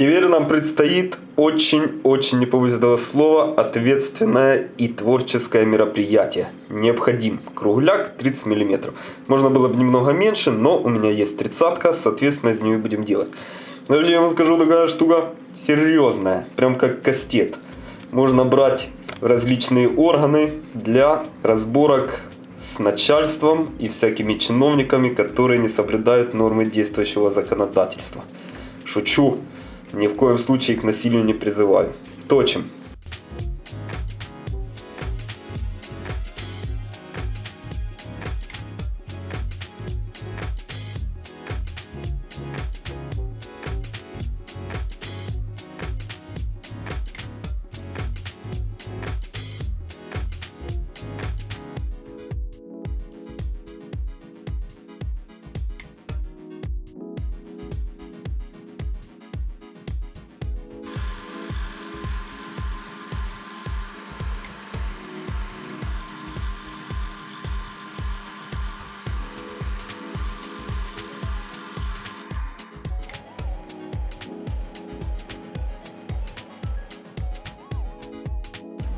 Теперь нам предстоит очень-очень, не побоюсь этого слова, ответственное и творческое мероприятие. Необходим кругляк 30 мм. Можно было бы немного меньше, но у меня есть тридцатка, соответственно из нее будем делать. Вообще я вам скажу, такая штука серьезная, прям как кастет. Можно брать различные органы для разборок с начальством и всякими чиновниками, которые не соблюдают нормы действующего законодательства. Шучу. Ни в коем случае к насилию не призываю. Точим.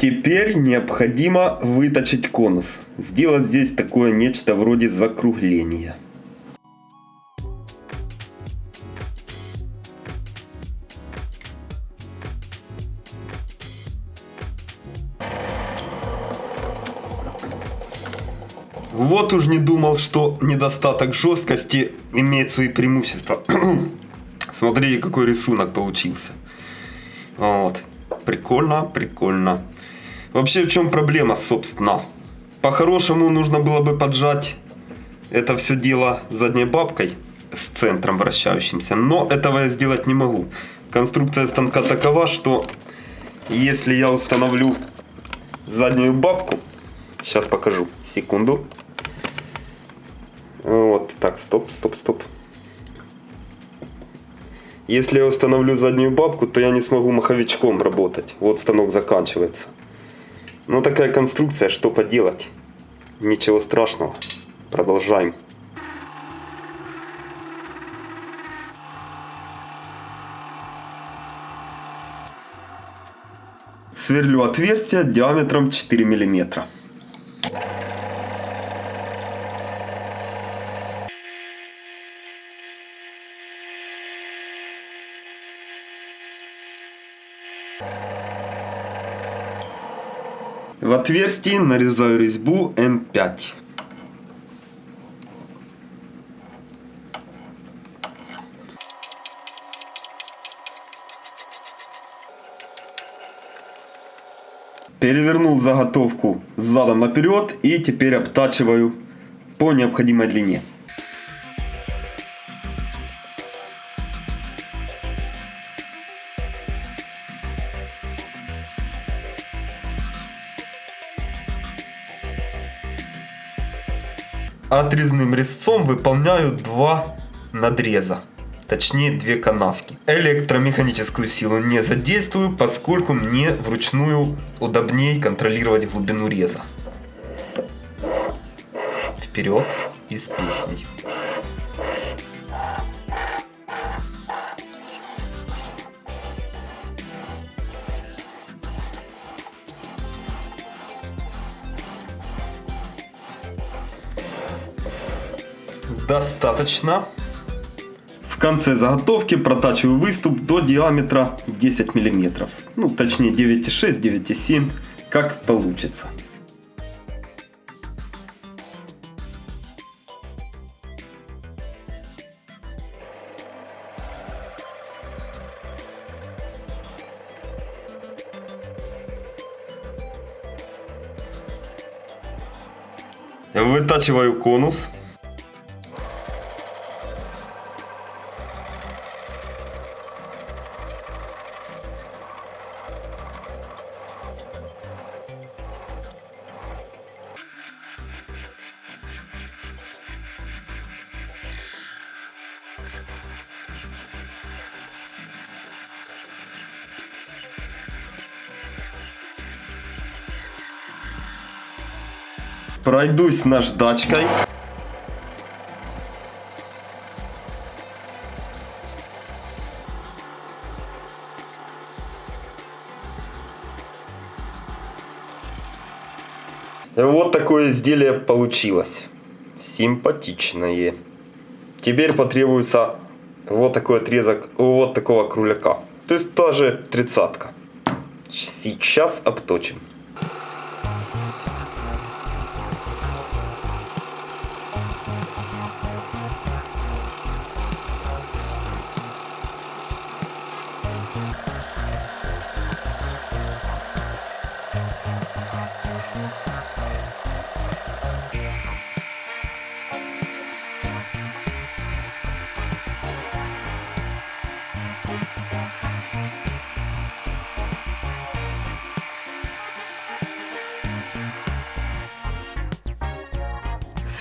Теперь необходимо выточить конус. Сделать здесь такое нечто вроде закругления. Вот уж не думал, что недостаток жесткости имеет свои преимущества. Смотрите, какой рисунок получился. Вот. Прикольно, прикольно. Вообще в чем проблема, собственно? По-хорошему нужно было бы поджать это все дело задней бабкой с центром вращающимся. Но этого я сделать не могу. Конструкция станка такова, что если я установлю заднюю бабку, сейчас покажу, секунду. Вот, так, стоп, стоп, стоп. Если я установлю заднюю бабку, то я не смогу маховичком работать. Вот станок заканчивается. Ну такая конструкция, что поделать. Ничего страшного. Продолжаем. Сверлю отверстие диаметром 4 миллиметра. В отверстии нарезаю резьбу М5. Перевернул заготовку задом наперед и теперь обтачиваю по необходимой длине. Отрезным резцом выполняю два надреза. Точнее, две канавки. Электромеханическую силу не задействую, поскольку мне вручную удобнее контролировать глубину реза. Вперед и с песней. Достаточно. В конце заготовки протачиваю выступ до диаметра 10 мм. Ну, точнее 9,6, 9,7, как получится. Вытачиваю конус. Пройдусь наждачкой. Вот такое изделие получилось. Симпатичное. Теперь потребуется вот такой отрезок вот такого кругляка. То есть тоже тридцатка. Сейчас обточим.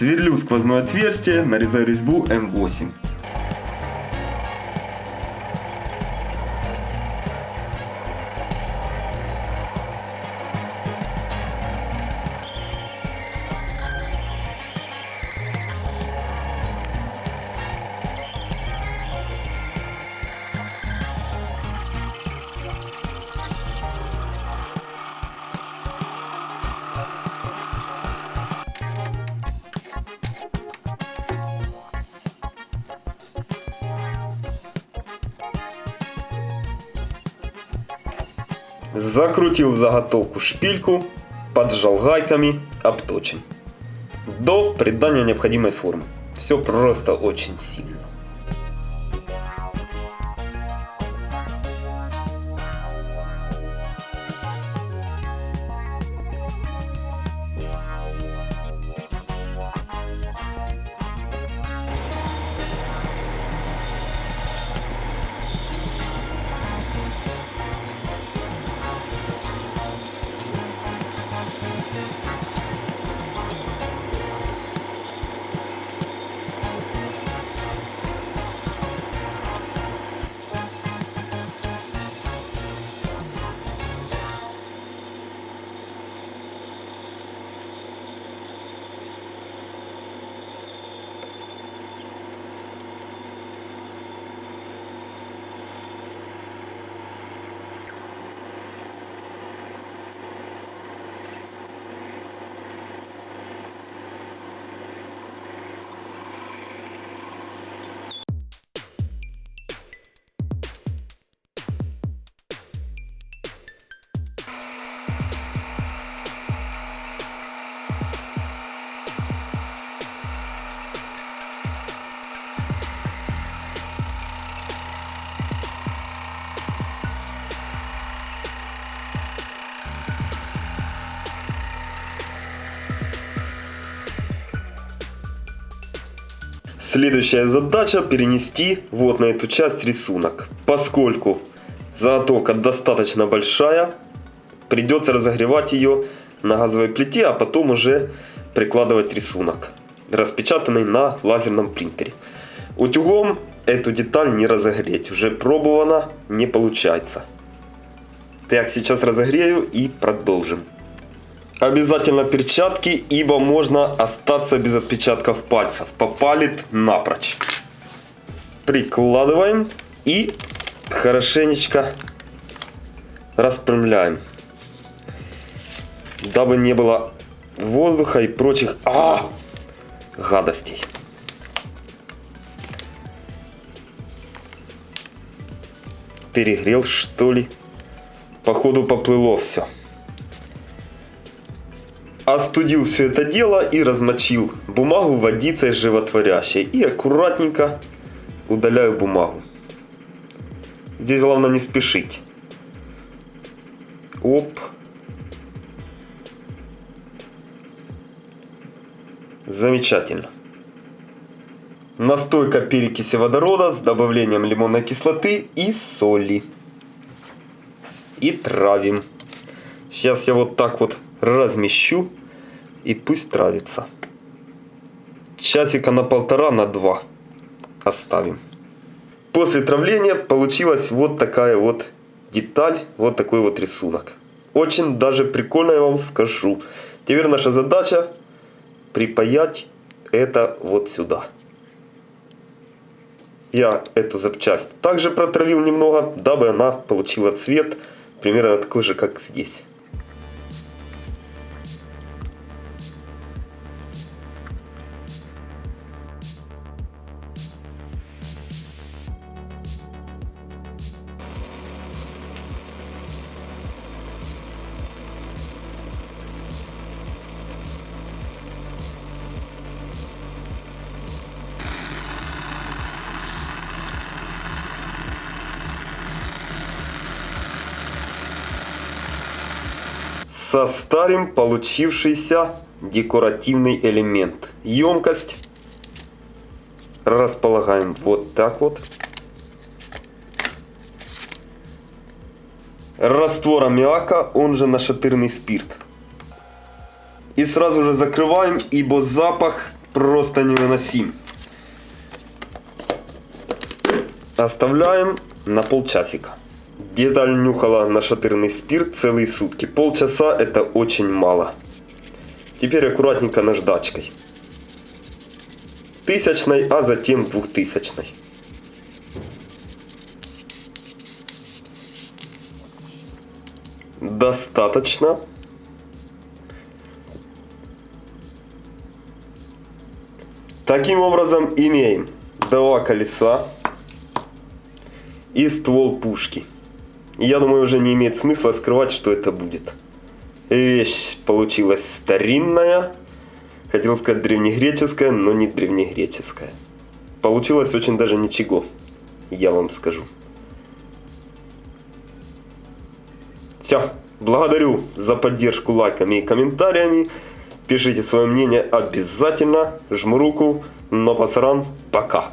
Сверлю сквозное отверстие, нарезаю резьбу М8. Закрутил заготовку шпильку, поджал гайками, обточим. До придания необходимой формы. Все просто очень сильно. Следующая задача перенести вот на эту часть рисунок. Поскольку заготовка достаточно большая, придется разогревать ее на газовой плите, а потом уже прикладывать рисунок, распечатанный на лазерном принтере. Утюгом эту деталь не разогреть, уже пробовано, не получается. Так, сейчас разогрею и продолжим. Обязательно перчатки, ибо можно остаться без отпечатков пальцев. Попалит напрочь. Прикладываем и хорошенечко распрямляем. Дабы не было воздуха и прочих а, гадостей. Перегрел что ли? Походу поплыло все остудил все это дело и размочил бумагу водицей животворящей. И аккуратненько удаляю бумагу. Здесь главное не спешить. Оп. Замечательно. Настойка перекиси водорода с добавлением лимонной кислоты и соли. И травим. Сейчас я вот так вот размещу и пусть травится. Часика на полтора, на два оставим. После травления получилась вот такая вот деталь, вот такой вот рисунок. Очень даже прикольно я вам скажу. Теперь наша задача припаять это вот сюда. Я эту запчасть также протравил немного, дабы она получила цвет примерно такой же, как здесь. Состарим получившийся декоративный элемент. Емкость располагаем вот так вот. Раствор аммиака, он же нашатырный спирт. И сразу же закрываем, ибо запах просто невыносим. Оставляем на полчасика. Деталь нюхала нашатырный спирт целые сутки. Полчаса это очень мало. Теперь аккуратненько наждачкой. Тысячной, а затем двухтысячной. Достаточно. Таким образом имеем два колеса и ствол пушки. Я думаю, уже не имеет смысла скрывать, что это будет. Вещь получилась старинная. Хотел сказать древнегреческая, но не древнегреческая. Получилось очень даже ничего, я вам скажу. Все, благодарю за поддержку лайками и комментариями. Пишите свое мнение обязательно. Жму руку. Но пасаран, пока.